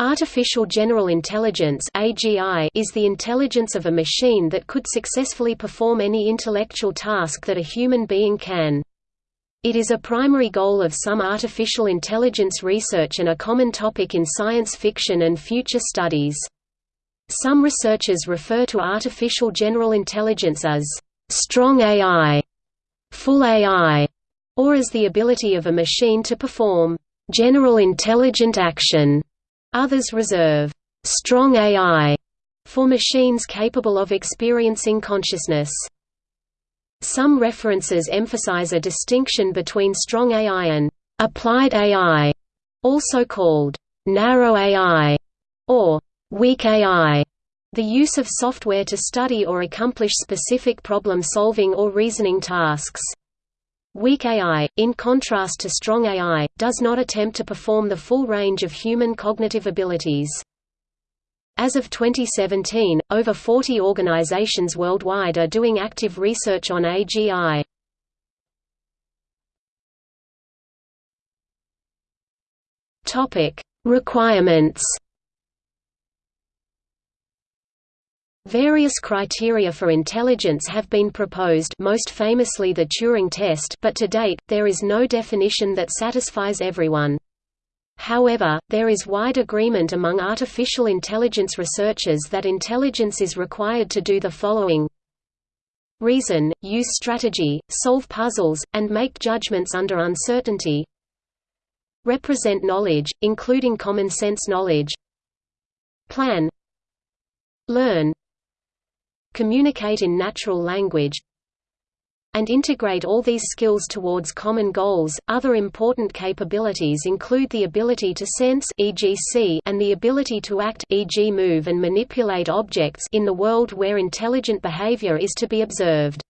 Artificial General Intelligence AGI is the intelligence of a machine that could successfully perform any intellectual task that a human being can. It is a primary goal of some artificial intelligence research and a common topic in science fiction and future studies. Some researchers refer to artificial general intelligence as strong AI, full AI, or as the ability of a machine to perform general intelligent action. Others reserve strong AI for machines capable of experiencing consciousness. Some references emphasize a distinction between strong AI and applied AI, also called narrow AI or weak AI. The use of software to study or accomplish specific problem-solving or reasoning tasks. Weak AI, in contrast to strong AI, does not attempt to perform the full range of human cognitive abilities. As of 2017, over 40 organizations worldwide are doing active research on AGI. Requirements Various criteria for intelligence have been proposed most famously the Turing test but to date, there is no definition that satisfies everyone. However, there is wide agreement among artificial intelligence researchers that intelligence is required to do the following. Reason, use strategy, solve puzzles, and make judgments under uncertainty. Represent knowledge, including common sense knowledge. Plan. Learn communicate in natural language, and integrate all these skills towards common goals. Other important capabilities include the ability to sense e.g. see and the ability to act e.g. move and manipulate objects in the world where intelligent behavior is to be observed.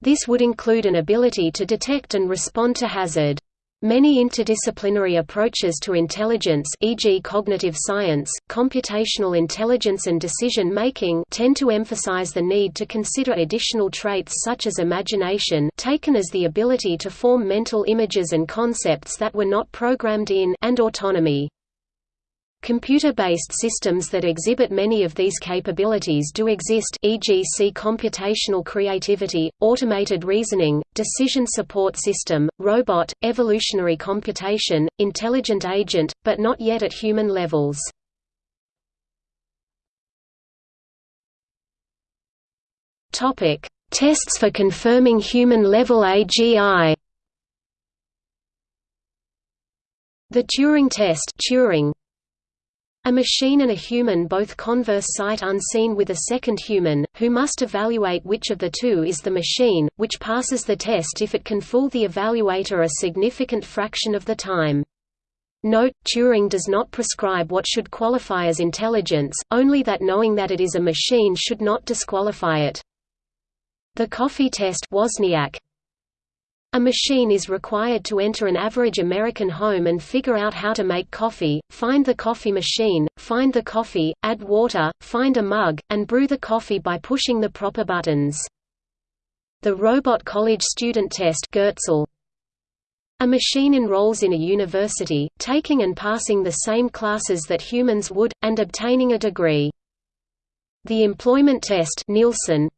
This would include an ability to detect and respond to hazard. Many interdisciplinary approaches to intelligence e.g. cognitive science, computational intelligence and decision-making tend to emphasize the need to consider additional traits such as imagination taken as the ability to form mental images and concepts that were not programmed in and autonomy. Computer-based systems that exhibit many of these capabilities do exist e.g. see computational creativity, automated reasoning, decision support system, robot, evolutionary computation, intelligent agent, but not yet at human levels. Tests for confirming human-level AGI The Turing test Turing, a machine and a human both converse sight unseen with a second human, who must evaluate which of the two is the machine, which passes the test if it can fool the evaluator a significant fraction of the time. Note, Turing does not prescribe what should qualify as intelligence, only that knowing that it is a machine should not disqualify it. The coffee test Wozniak, a machine is required to enter an average American home and figure out how to make coffee, find the coffee machine, find the coffee, add water, find a mug, and brew the coffee by pushing the proper buttons. The Robot College Student Test Goertzel. A machine enrolls in a university, taking and passing the same classes that humans would, and obtaining a degree. The Employment Test Nilsson,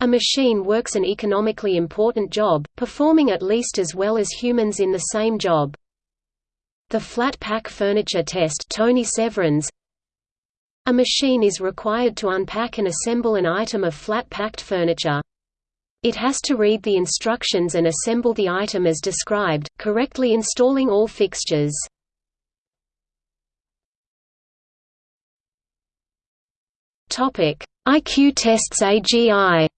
a machine works an economically important job, performing at least as well as humans in the same job. The flat pack furniture test Tony Severyns A machine is required to unpack and assemble an item of flat-packed furniture. It has to read the instructions and assemble the item as described, correctly installing all fixtures. IQ tests AGI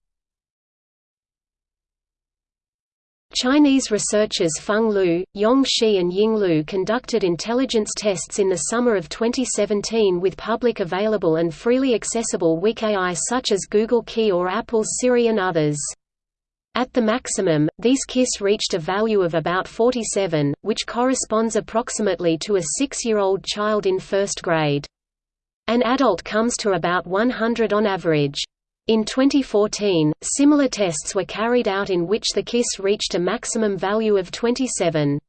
Chinese researchers Feng Liu, Yong Shi and Ying Liu conducted intelligence tests in the summer of 2017 with public available and freely accessible weak AI such as Google AI or Apple's Siri and others. At the maximum, these KISS reached a value of about 47, which corresponds approximately to a six-year-old child in first grade. An adult comes to about 100 on average. In 2014, similar tests were carried out in which the KISS reached a maximum value of 27.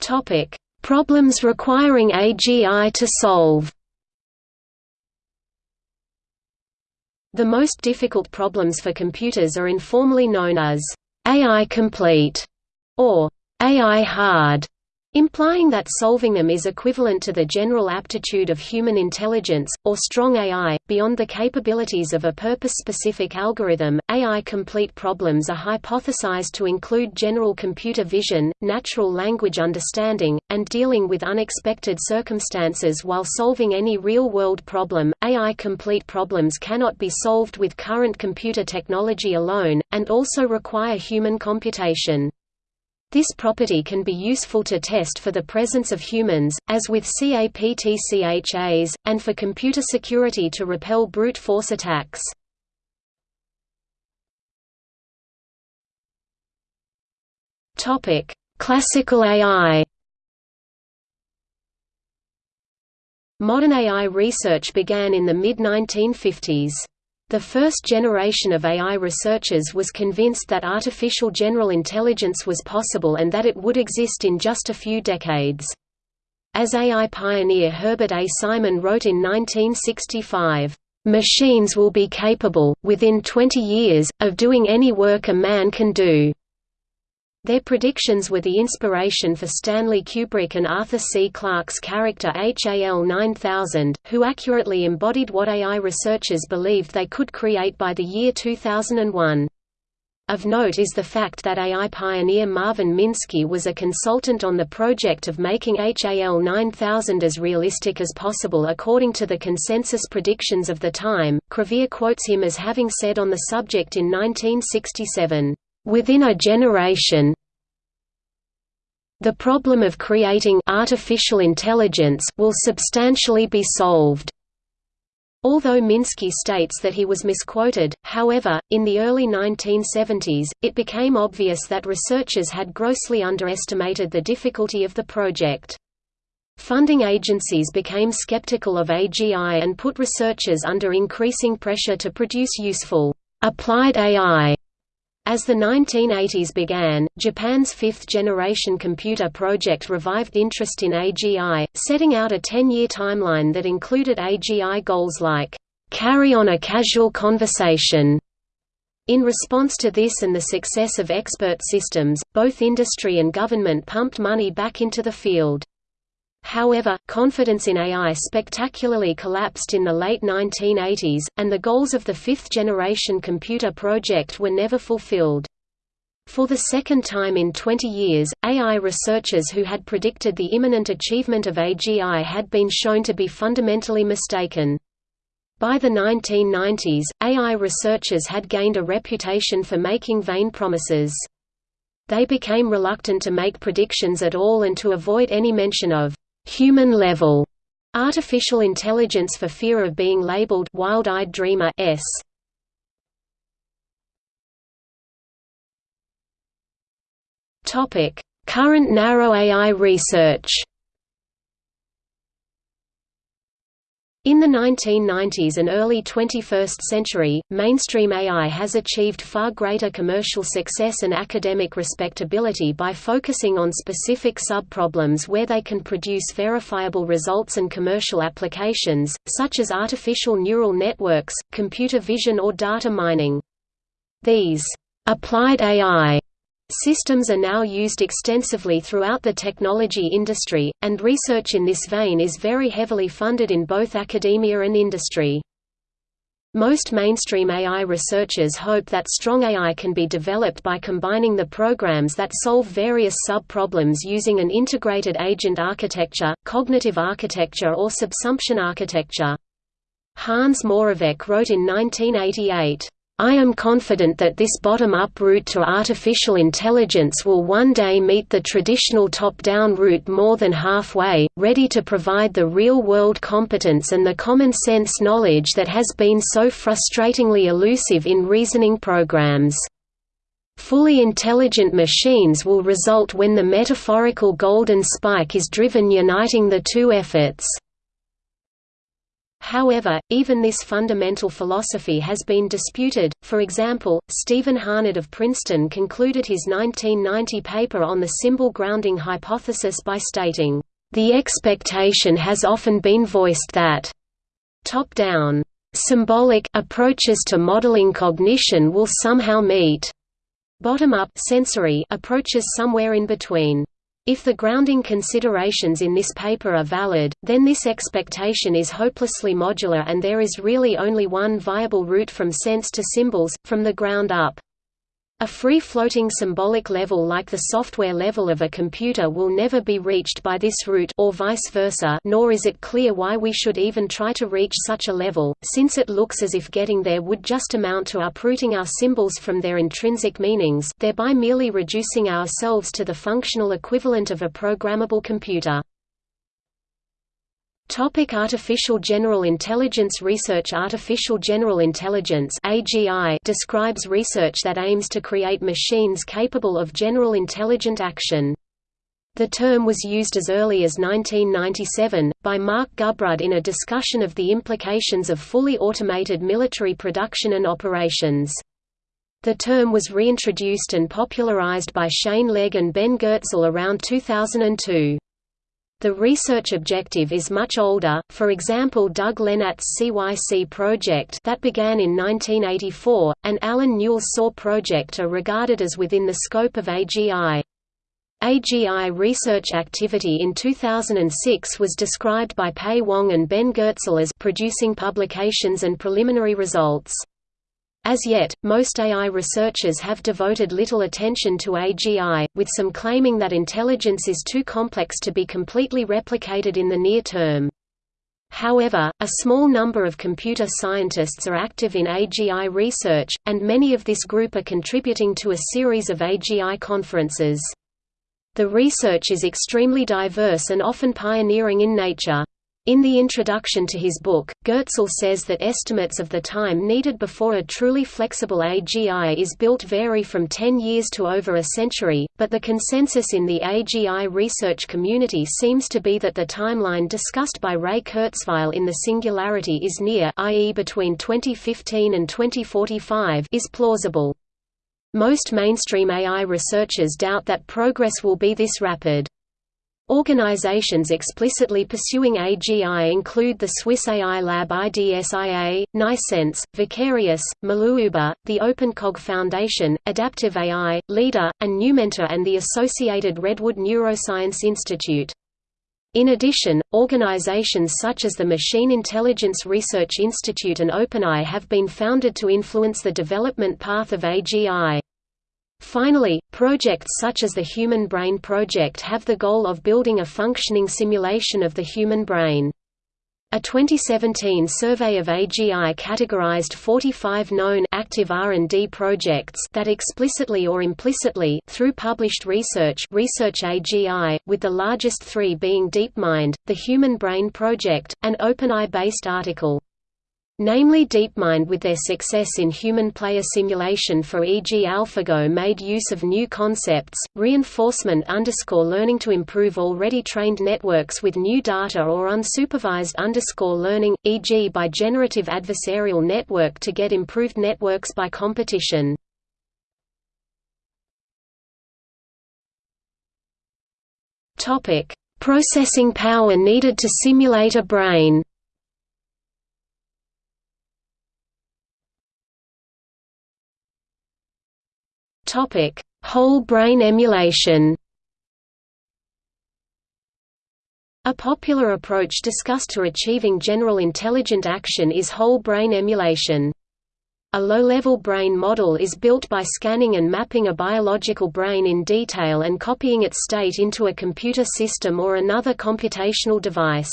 Topic: Problems requiring AGI to solve. The most difficult problems for computers are informally known as AI complete or AI hard implying that solving them is equivalent to the general aptitude of human intelligence, or strong AI, beyond the capabilities of a purpose-specific algorithm. AI-complete problems are hypothesized to include general computer vision, natural language understanding, and dealing with unexpected circumstances while solving any real-world problem. AI-complete problems cannot be solved with current computer technology alone, and also require human computation. This property can be useful to test for the presence of humans, as with CAPTCHAs, and for computer security to repel brute force attacks. Classical AI Modern AI research began in the mid-1950s. The first generation of AI researchers was convinced that artificial general intelligence was possible and that it would exist in just a few decades. As AI pioneer Herbert A. Simon wrote in 1965, "...machines will be capable, within 20 years, of doing any work a man can do." Their predictions were the inspiration for Stanley Kubrick and Arthur C. Clarke's character HAL 9000, who accurately embodied what AI researchers believed they could create by the year 2001. Of note is the fact that AI pioneer Marvin Minsky was a consultant on the project of making HAL 9000 as realistic as possible according to the consensus predictions of the time. Crevier quotes him as having said on the subject in 1967, Within a generation, the problem of creating artificial intelligence will substantially be solved. Although Minsky states that he was misquoted, however, in the early 1970s, it became obvious that researchers had grossly underestimated the difficulty of the project. Funding agencies became skeptical of AGI and put researchers under increasing pressure to produce useful, applied AI as the 1980s began, Japan's fifth-generation computer project revived interest in AGI, setting out a 10-year timeline that included AGI goals like, "...carry on a casual conversation." In response to this and the success of expert systems, both industry and government pumped money back into the field. However, confidence in AI spectacularly collapsed in the late 1980s, and the goals of the fifth-generation computer project were never fulfilled. For the second time in 20 years, AI researchers who had predicted the imminent achievement of AGI had been shown to be fundamentally mistaken. By the 1990s, AI researchers had gained a reputation for making vain promises. They became reluctant to make predictions at all and to avoid any mention of human level artificial intelligence for fear of being labeled wild-eyed dreamer s. Topic: Current narrow AI research. In the 1990s and early 21st century, mainstream AI has achieved far greater commercial success and academic respectability by focusing on specific subproblems where they can produce verifiable results and commercial applications, such as artificial neural networks, computer vision or data mining. These applied AI Systems are now used extensively throughout the technology industry, and research in this vein is very heavily funded in both academia and industry. Most mainstream AI researchers hope that strong AI can be developed by combining the programs that solve various sub-problems using an integrated agent architecture, cognitive architecture or subsumption architecture. Hans Moravec wrote in 1988, I am confident that this bottom-up route to artificial intelligence will one day meet the traditional top-down route more than halfway, ready to provide the real-world competence and the common-sense knowledge that has been so frustratingly elusive in reasoning programs. Fully intelligent machines will result when the metaphorical golden spike is driven uniting the two efforts. However, even this fundamental philosophy has been disputed. For example, Stevan Harnad of Princeton concluded his 1990 paper on the symbol grounding hypothesis by stating, "The expectation has often been voiced that top-down symbolic approaches to modeling cognition will somehow meet bottom-up sensory approaches somewhere in between. If the grounding considerations in this paper are valid, then this expectation is hopelessly modular and there is really only one viable route from sense to symbols, from the ground up. A free-floating symbolic level like the software level of a computer will never be reached by this route or vice versa nor is it clear why we should even try to reach such a level, since it looks as if getting there would just amount to uprooting our symbols from their intrinsic meanings thereby merely reducing ourselves to the functional equivalent of a programmable computer. Topic Artificial General Intelligence Research Artificial General Intelligence AGI describes research that aims to create machines capable of general intelligent action. The term was used as early as 1997, by Mark Gubrud in a discussion of the implications of fully automated military production and operations. The term was reintroduced and popularized by Shane Legg and Ben Goertzel around 2002. The research objective is much older, for example Doug Lenat's CYC project that began in 1984, and Allen Newell's Soar project are regarded as within the scope of AGI. AGI research activity in 2006 was described by Pei Wang and Ben Goertzel as producing publications and preliminary results. As yet, most AI researchers have devoted little attention to AGI, with some claiming that intelligence is too complex to be completely replicated in the near term. However, a small number of computer scientists are active in AGI research, and many of this group are contributing to a series of AGI conferences. The research is extremely diverse and often pioneering in nature. In the introduction to his book, Goertzel says that estimates of the time needed before a truly flexible AGI is built vary from 10 years to over a century, but the consensus in the AGI research community seems to be that the timeline discussed by Ray Kurzweil in The Singularity is near i.e. between 2015 and 2045 is plausible. Most mainstream AI researchers doubt that progress will be this rapid. Organizations explicitly pursuing AGI include the Swiss AI lab IDSIA, Nnaisense, Vicarious, Maluuba, the OpenCog Foundation, Adaptive AI, LIDA, and Numenta and the associated Redwood Neuroscience Institute. In addition, organizations such as the Machine Intelligence Research Institute and OpenAI have been founded to influence the development path of AGI. Finally, projects such as the Human Brain Project have the goal of building a functioning simulation of the human brain. A 2017 survey of AGI categorized 45 known active R&D projects that explicitly or implicitly through published research research AGI, with the largest three being DeepMind, the Human Brain Project, an OpenAI-based article. Namely DeepMind with their success in human player simulation for e.g. AlphaGo made use of new concepts, reinforcement underscore learning to improve already trained networks with new data or unsupervised underscore learning, e.g. by generative adversarial network to get improved networks by competition. Processing power needed to simulate a brain Topic: Whole brain emulation. A popular approach discussed to achieving general intelligent action is whole brain emulation. A low-level brain model is built by scanning and mapping a biological brain in detail and copying its state into a computer system or another computational device.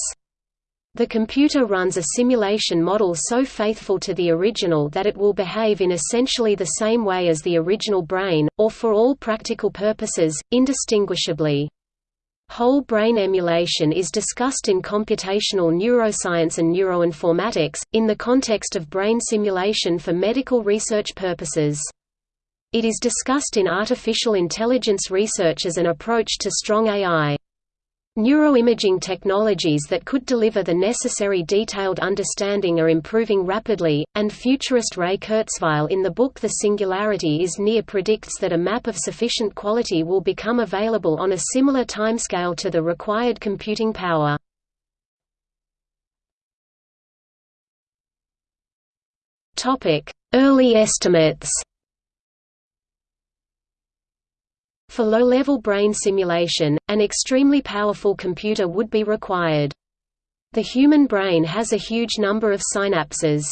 The computer runs a simulation model so faithful to the original that it will behave in essentially the same way as the original brain, or for all practical purposes, indistinguishably. Whole brain emulation is discussed in computational neuroscience and neuroinformatics, in the context of brain simulation for medical research purposes. It is discussed in artificial intelligence research as an approach to strong AI. Neuroimaging technologies that could deliver the necessary detailed understanding are improving rapidly, and futurist Ray Kurzweil in the book The Singularity is Near predicts that a map of sufficient quality will become available on a similar timescale to the required computing power. Early estimates For low-level brain simulation, an extremely powerful computer would be required. The human brain has a huge number of synapses.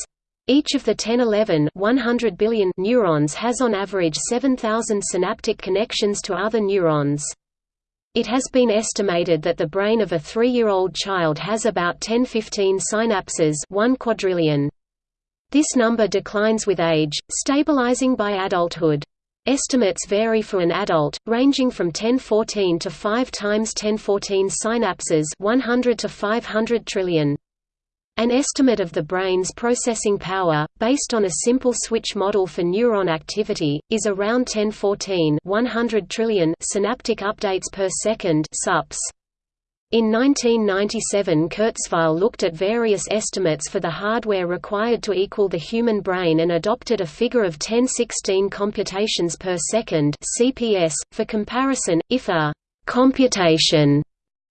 Each of the 1011 100 billion neurons has on average 7,000 synaptic connections to other neurons. It has been estimated that the brain of a three-year-old child has about 10-15 synapses 1 quadrillion. This number declines with age, stabilizing by adulthood. Estimates vary for an adult, ranging from 1014 to 5 times 1014 synapses 100 to 500 trillion. An estimate of the brain's processing power, based on a simple switch model for neuron activity, is around 1014 100 trillion synaptic updates per second SUPS. In 1997 Kurzweil looked at various estimates for the hardware required to equal the human brain and adopted a figure of 1016 computations per second CPS. .For comparison, if a «computation»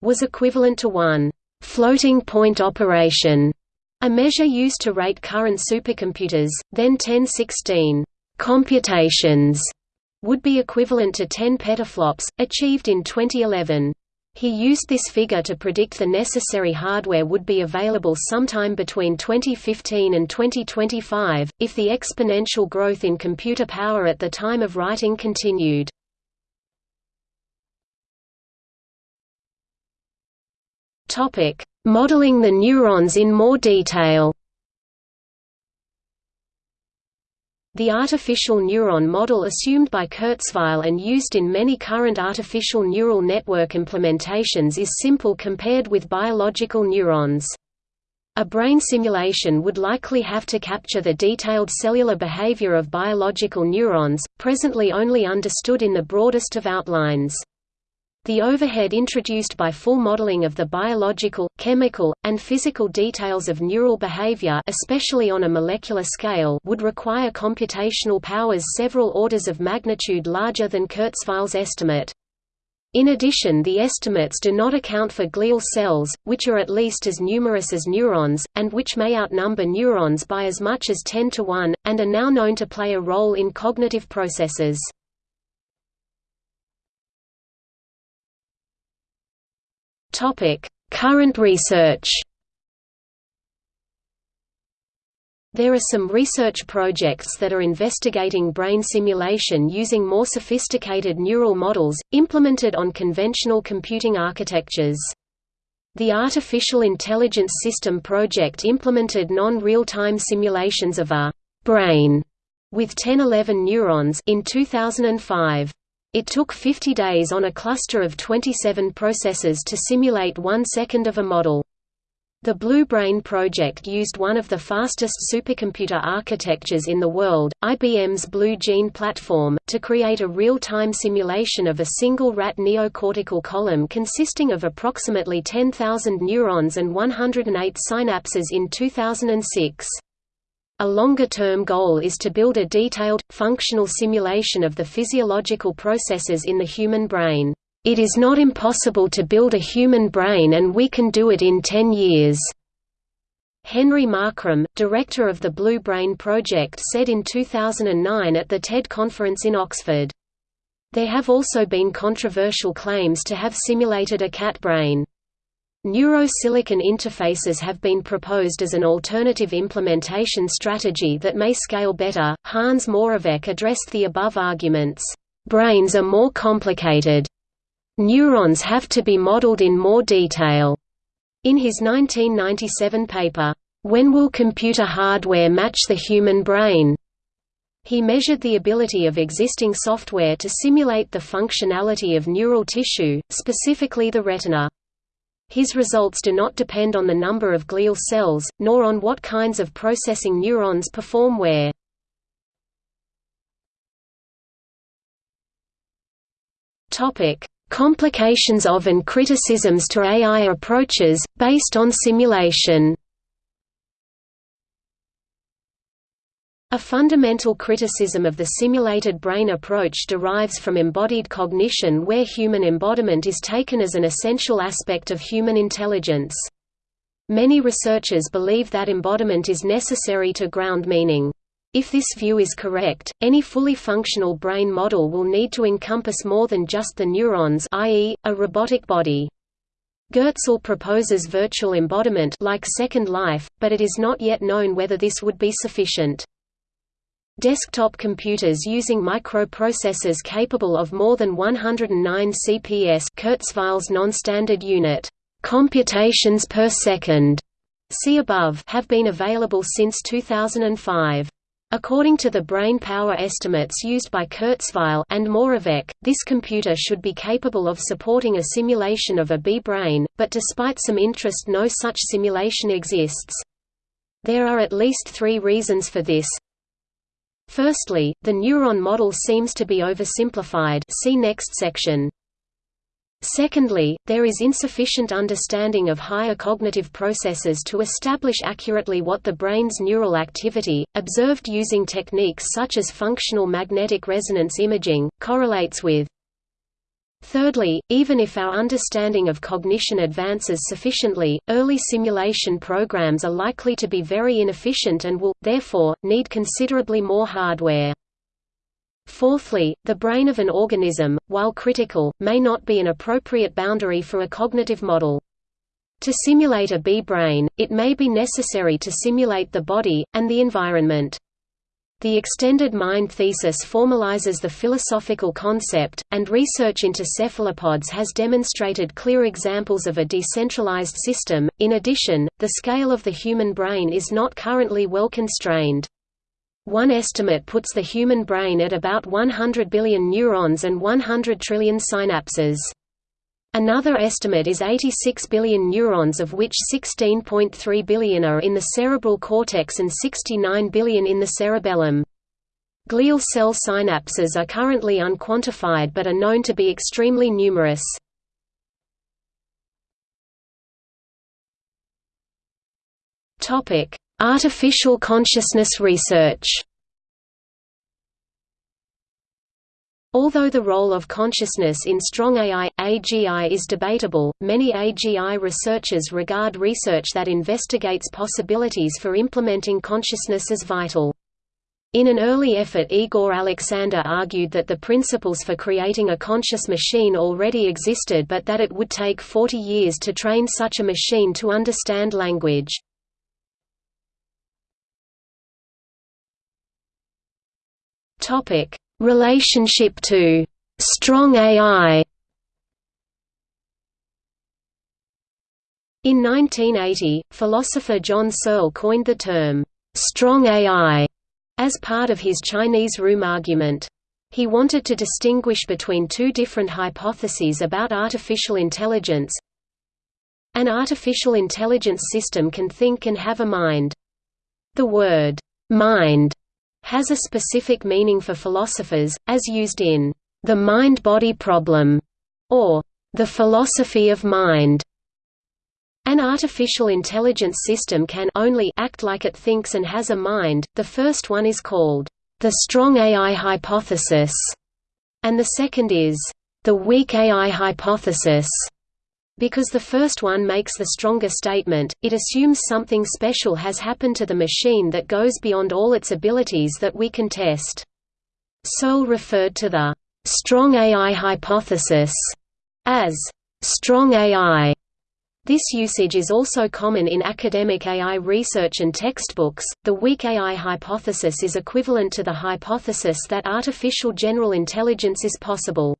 was equivalent to one «floating point operation», a measure used to rate current supercomputers, then 1016 «computations» would be equivalent to 10 petaflops, achieved in 2011. He used this figure to predict the necessary hardware would be available sometime between 2015 and 2025, if the exponential growth in computer power at the time of writing continued. Modeling the neurons in more detail The artificial neuron model assumed by Kurzweil and used in many current artificial neural network implementations is simple compared with biological neurons. A brain simulation would likely have to capture the detailed cellular behavior of biological neurons, presently only understood in the broadest of outlines. The overhead introduced by full modeling of the biological, chemical, and physical details of neural behavior especially on a molecular scale would require computational powers several orders of magnitude larger than Kurzweil's estimate. In addition the estimates do not account for glial cells, which are at least as numerous as neurons, and which may outnumber neurons by as much as 10 to 1, and are now known to play a role in cognitive processes. Current research. There are some research projects that are investigating brain simulation using more sophisticated neural models, implemented on conventional computing architectures. The Artificial Intelligence System project implemented non-real-time simulations of a «brain» with 1011 neurons in 2005. It took 50 days on a cluster of 27 processors to simulate one second of a model. The Blue Brain project used one of the fastest supercomputer architectures in the world, IBM's Blue Gene platform, to create a real-time simulation of a single rat neocortical column consisting of approximately 10,000 neurons and 108 synapses in 2006. A longer-term goal is to build a detailed, functional simulation of the physiological processes in the human brain. It is not impossible to build a human brain and we can do it in 10 years. Henry Markram, director of the Blue Brain Project said in 2009 at the TED conference in Oxford. There have also been controversial claims to have simulated a cat brain. Neurosilicon interfaces have been proposed as an alternative implementation strategy that may scale better. Hans Moravec addressed the above arguments. Brains are more complicated. Neurons have to be modeled in more detail. In his 1997 paper, When Will Computer Hardware Match the Human Brain? He measured the ability of existing software to simulate the functionality of neural tissue, specifically the retina. His results do not depend on the number of glial cells, nor on what kinds of processing neurons perform where. Complications of and criticisms to AI approaches, based on simulation A fundamental criticism of the simulated brain approach derives from embodied cognition where human embodiment is taken as an essential aspect of human intelligence. Many researchers believe that embodiment is necessary to ground meaning. If this view is correct, any fully functional brain model will need to encompass more than just the neurons i.e., a robotic body. Goertzel proposes virtual embodiment like Second Life, but it is not yet known whether this would be sufficient. Desktop computers using microprocessors capable of more than 109 CPS Kurzweil's non-standard unit computations per second see above have been available since 2005. According to the brain power estimates used by Kurzweil and Moravec, this computer should be capable of supporting a simulation of a bee brain, but despite some interest no such simulation exists. There are at least three reasons for this. Firstly, the neuron model seems to be oversimplified see next section. Secondly, there is insufficient understanding of higher cognitive processes to establish accurately what the brain's neural activity, observed using techniques such as functional magnetic resonance imaging, correlates with. Thirdly, even if our understanding of cognition advances sufficiently, early simulation programs are likely to be very inefficient and will, therefore, need considerably more hardware. Fourthly, the brain of an organism, while critical, may not be an appropriate boundary for a cognitive model. To simulate a bee brain, it may be necessary to simulate the body, and the environment. The extended mind thesis formalizes the philosophical concept, and research into cephalopods has demonstrated clear examples of a decentralized system. In addition, the scale of the human brain is not currently well constrained. One estimate puts the human brain at about 100 billion neurons and 100 trillion synapses. Another estimate is 86 billion neurons of which 16.3 billion are in the cerebral cortex and 69 billion in the cerebellum. Glial cell synapses are currently unquantified but are known to be extremely numerous. Artificial consciousness research Although the role of consciousness in strong AI, AGI is debatable, many AGI researchers regard research that investigates possibilities for implementing consciousness as vital. In an early effort Igor Aleksander argued that the principles for creating a conscious machine already existed but that it would take 40 years to train such a machine to understand language. Topic: Relationship to strong AI In 1980, philosopher John Searle coined the term, "'strong AI' as part of his Chinese room argument. He wanted to distinguish between two different hypotheses about artificial intelligence. An artificial intelligence system can think and have a mind. The word, "'mind' has a specific meaning for philosophers, as used in The Mind-Body Problem, or The Philosophy of Mind. An artificial intelligence system can only act like it thinks and has a mind. The first one is called the strong AI hypothesis, and the second is the weak AI hypothesis. Because the first one makes the stronger statement, it assumes something special has happened to the machine that goes beyond all its abilities that we can test. Searle referred to the strong AI hypothesis as strong AI. This usage is also common in academic AI research and textbooks. The weak AI hypothesis is equivalent to the hypothesis that artificial general intelligence is possible.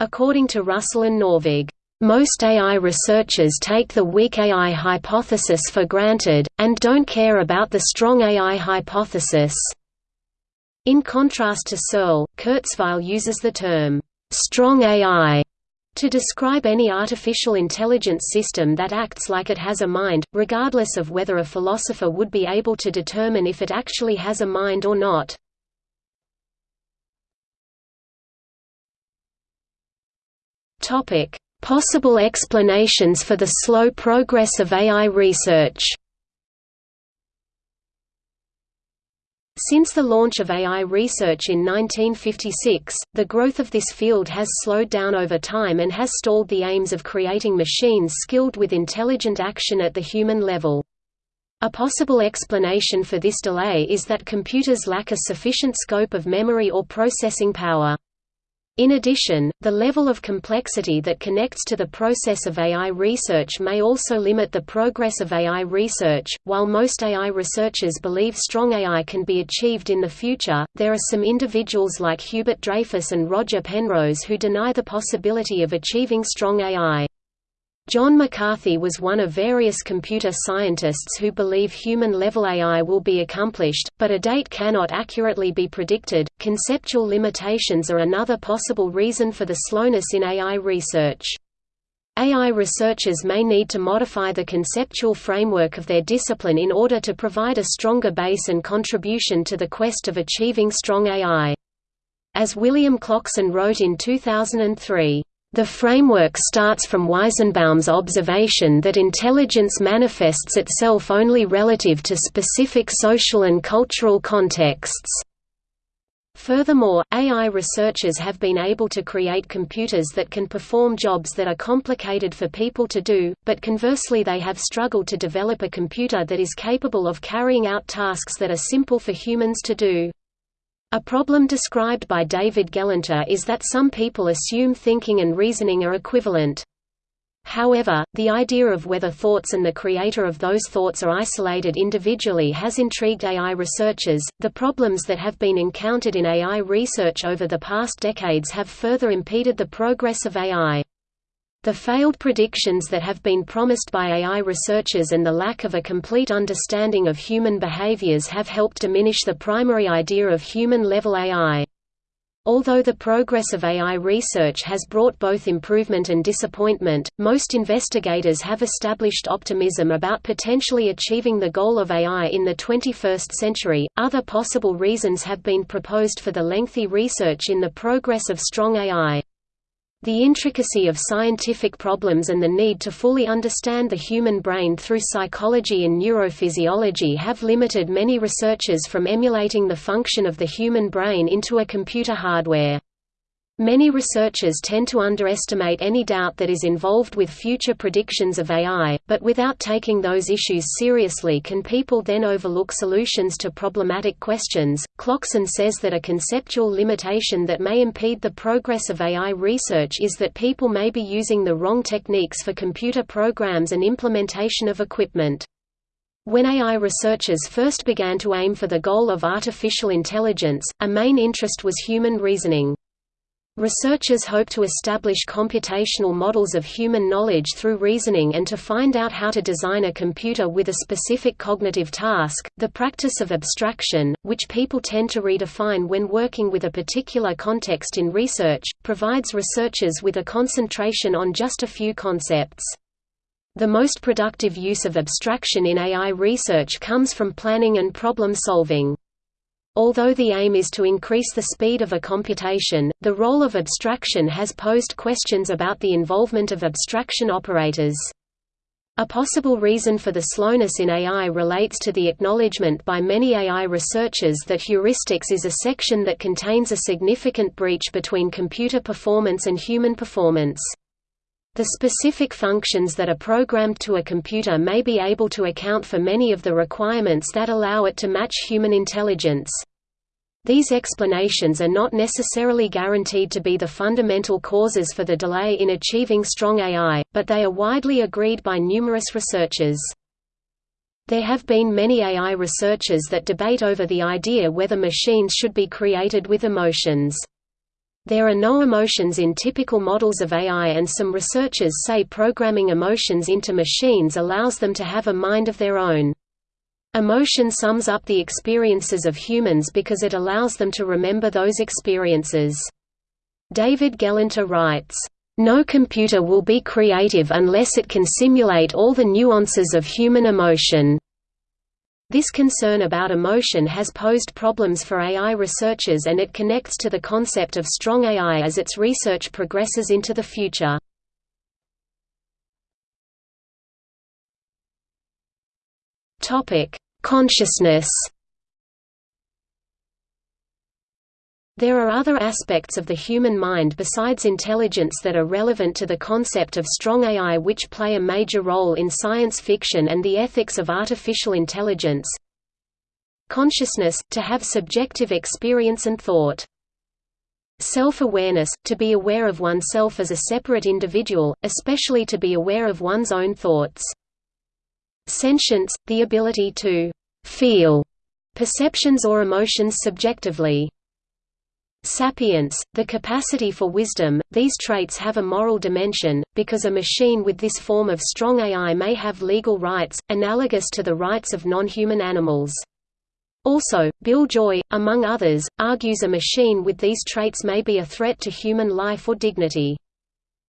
According to Russell and Norvig, most AI researchers take the weak AI hypothesis for granted, and don't care about the strong AI hypothesis. In contrast to Searle, Kurzweil uses the term, strong AI to describe any artificial intelligence system that acts like it has a mind, regardless of whether a philosopher would be able to determine if it actually has a mind or not. Topic: Possible explanations for the slow progress of AI research. Since the launch of AI research in 1956, the growth of this field has slowed down over time and has stalled the aims of creating machines skilled with intelligent action at the human level. A possible explanation for this delay is that computers lack a sufficient scope of memory or processing power. In addition, the level of complexity that connects to the process of AI research may also limit the progress of AI research. While most AI researchers believe strong AI can be achieved in the future, there are some individuals like Hubert Dreyfus and Roger Penrose who deny the possibility of achieving strong AI. John McCarthy was one of various computer scientists who believe human-level AI will be accomplished, but a date cannot accurately be predicted. Conceptual limitations are another possible reason for the slowness in AI research. AI researchers may need to modify the conceptual framework of their discipline in order to provide a stronger base and contribution to the quest of achieving strong AI. As William Clocksin wrote in 2003, the framework starts from Weizenbaum's observation that intelligence manifests itself only relative to specific social and cultural contexts. Furthermore, AI researchers have been able to create computers that can perform jobs that are complicated for people to do, but conversely they have struggled to develop a computer that is capable of carrying out tasks that are simple for humans to do. A problem described by David Gelernter is that some people assume thinking and reasoning are equivalent. However, the idea of whether thoughts and the creator of those thoughts are isolated individually has intrigued AI researchers. The problems that have been encountered in AI research over the past decades have further impeded the progress of AI. The failed predictions that have been promised by AI researchers and the lack of a complete understanding of human behaviors have helped diminish the primary idea of human-level AI. Although the progress of AI research has brought both improvement and disappointment, most investigators have established optimism about potentially achieving the goal of AI in the 21st century. Other possible reasons have been proposed for the lengthy research in the progress of strong AI. The intricacy of scientific problems and the need to fully understand the human brain through psychology and neurophysiology have limited many researchers from emulating the function of the human brain into a computer hardware. Many researchers tend to underestimate any doubt that is involved with future predictions of AI, but without taking those issues seriously can people then overlook solutions to problematic questions? Clocksin says that a conceptual limitation that may impede the progress of AI research is that people may be using the wrong techniques for computer programs and implementation of equipment. When AI researchers first began to aim for the goal of artificial intelligence, a main interest was human reasoning. Researchers hope to establish computational models of human knowledge through reasoning and to find out how to design a computer with a specific cognitive task. The practice of abstraction, which people tend to redefine when working with a particular context in research, provides researchers with a concentration on just a few concepts. The most productive use of abstraction in AI research comes from planning and problem solving. Although the aim is to increase the speed of a computation, the role of abstraction has posed questions about the involvement of abstraction operators. A possible reason for the slowness in AI relates to the acknowledgement by many AI researchers that heuristics is a section that contains a significant breach between computer performance and human performance. The specific functions that are programmed to a computer may be able to account for many of the requirements that allow it to match human intelligence. These explanations are not necessarily guaranteed to be the fundamental causes for the delay in achieving strong AI, but they are widely agreed by numerous researchers. There have been many AI researchers that debate over the idea whether machines should be created with emotions. There are no emotions in typical models of AI and some researchers say programming emotions into machines allows them to have a mind of their own. Emotion sums up the experiences of humans because it allows them to remember those experiences. David Gelernter writes, "...no computer will be creative unless it can simulate all the nuances of human emotion." This concern about emotion has posed problems for AI researchers and it connects to the concept of strong AI as its research progresses into the future. Consciousness There are other aspects of the human mind besides intelligence that are relevant to the concept of strong AI which play a major role in science fiction and the ethics of artificial intelligence. Consciousness – to have subjective experience and thought. Self-awareness – to be aware of oneself as a separate individual, especially to be aware of one's own thoughts. Sentience – the ability to «feel» perceptions or emotions subjectively. Sapience, the capacity for wisdom, these traits have a moral dimension, because a machine with this form of strong AI may have legal rights, analogous to the rights of non-human animals. Also, Bill Joy, among others, argues a machine with these traits may be a threat to human life or dignity.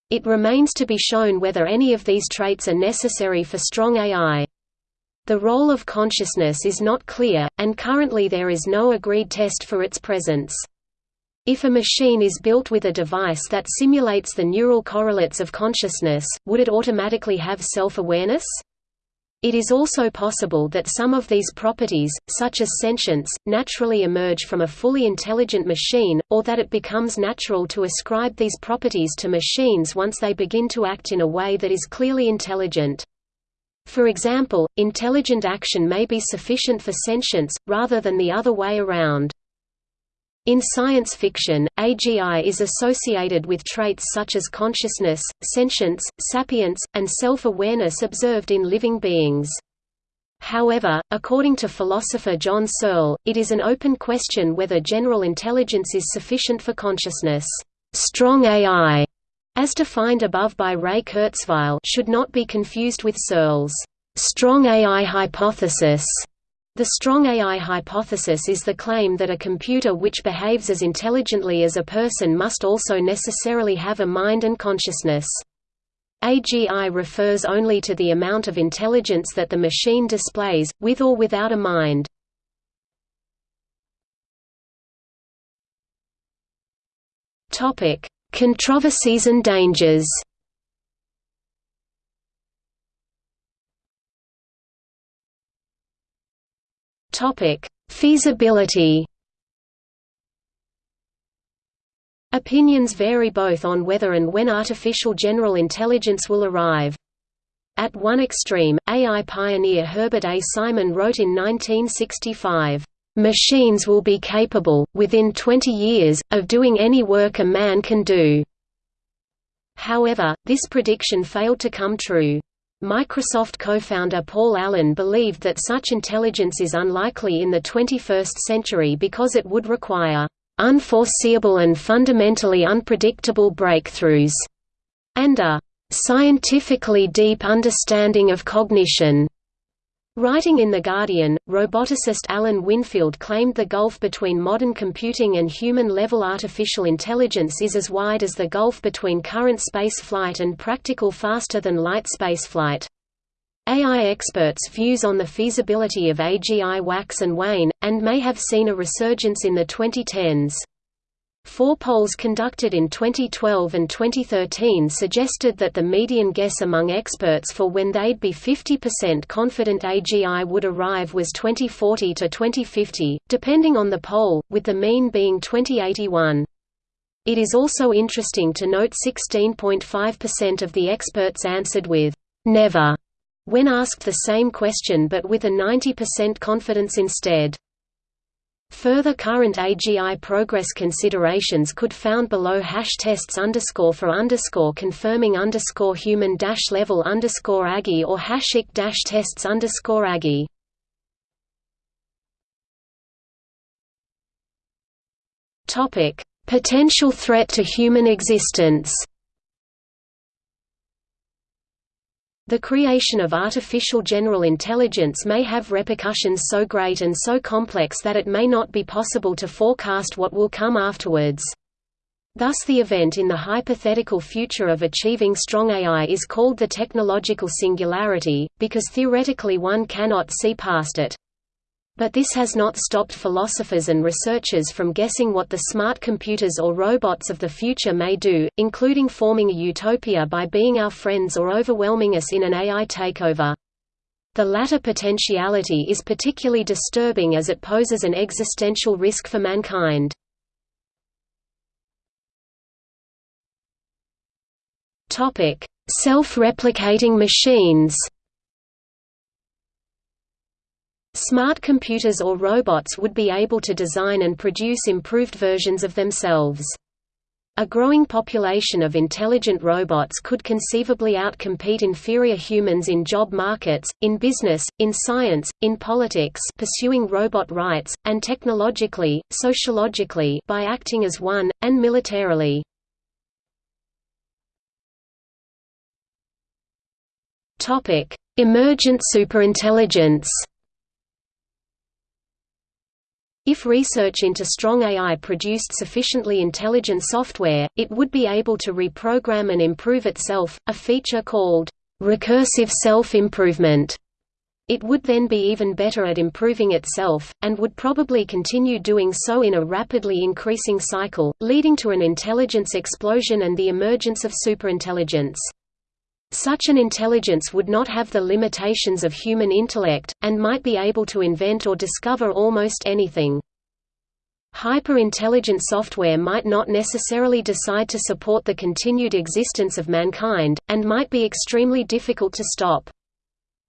It remains to be shown whether any of these traits are necessary for strong AI. The role of consciousness is not clear, and currently there is no agreed test for its presence. If a machine is built with a device that simulates the neural correlates of consciousness, would it automatically have self-awareness? It is also possible that some of these properties, such as sentience, naturally emerge from a fully intelligent machine, or that it becomes natural to ascribe these properties to machines once they begin to act in a way that is clearly intelligent. For example, intelligent action may be sufficient for sentience, rather than the other way around. In science fiction, AGI is associated with traits such as consciousness, sentience, sapience, and self-awareness observed in living beings. However, according to philosopher John Searle, it is an open question whether general intelligence is sufficient for consciousness. Strong AI, as defined above by Ray Kurzweil, should not be confused with Searle's strong AI hypothesis the strong AI hypothesis is the claim that a computer which behaves as intelligently as a person must also necessarily have a mind and consciousness. AGI refers only to the amount of intelligence that the machine displays, with or without a mind. Controversies and dangers Topic: Feasibility. Opinions vary both on whether and when artificial general intelligence will arrive. At one extreme, AI pioneer Herbert A. Simon wrote in 1965, "...machines will be capable, within 20 years, of doing any work a man can do." However, this prediction failed to come true. Microsoft co-founder Paul Allen believed that such intelligence is unlikely in the 21st century because it would require unforeseeable and fundamentally unpredictable breakthroughs, and a scientifically deep understanding of cognition. Writing in The Guardian, roboticist Alan Winfield claimed the gulf between modern computing and human-level artificial intelligence is as wide as the gulf between current space flight and practical faster-than-light spaceflight. AI experts' views on the feasibility of AGI wax and wane, and may have seen a resurgence in the 2010s. Four polls conducted in 2012 and 2013 suggested that the median guess among experts for when they'd be 50% confident AGI would arrive was 2040 to 2050, depending on the poll, with the mean being 2081. It is also interesting to note 16.5% of the experts answered with «never» when asked the same question but with a 90% confidence instead. Further current AGI progress considerations could found below hash tests underscore for underscore confirming underscore human dash level underscore AGI or hashic dash tests underscore AGI. Topic: Potential threat to human existence. The creation of artificial general intelligence may have repercussions so great and so complex that it may not be possible to forecast what will come afterwards. Thus the event in the hypothetical future of achieving strong AI is called the technological singularity, because theoretically one cannot see past it. But this has not stopped philosophers and researchers from guessing what the smart computers or robots of the future may do, including forming a utopia by being our friends or overwhelming us in an AI takeover. The latter potentiality is particularly disturbing as it poses an existential risk for mankind. Self-replicating machines Smart computers or robots would be able to design and produce improved versions of themselves. A growing population of intelligent robots could conceivably outcompete inferior humans in job markets, in business, in science, in politics pursuing robot rights, and technologically, sociologically by acting as one, and militarily. Emergent superintelligence if research into strong AI produced sufficiently intelligent software, it would be able to reprogram and improve itself, a feature called recursive self-improvement. It would then be even better at improving itself, and would probably continue doing so in a rapidly increasing cycle, leading to an intelligence explosion and the emergence of superintelligence. Such an intelligence would not have the limitations of human intellect, and might be able to invent or discover almost anything. Hyper-intelligent software might not necessarily decide to support the continued existence of mankind, and might be extremely difficult to stop.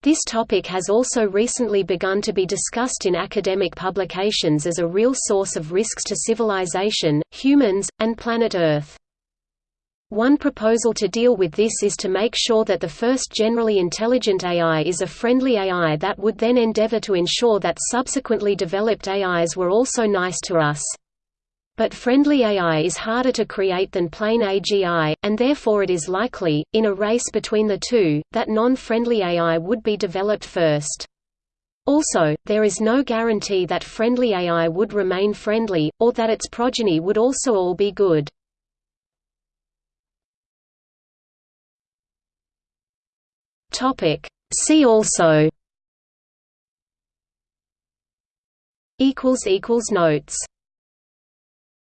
This topic has also recently begun to be discussed in academic publications as a real source of risks to civilization, humans, and planet Earth. One proposal to deal with this is to make sure that the first generally intelligent AI is a friendly AI that would then endeavor to ensure that subsequently developed AIs were also nice to us. But friendly AI is harder to create than plain AGI, and therefore it is likely, in a race between the two, that non-friendly AI would be developed first. Also, there is no guarantee that friendly AI would remain friendly, or that its progeny would also all be good. Topic. See also. Equals equals notes.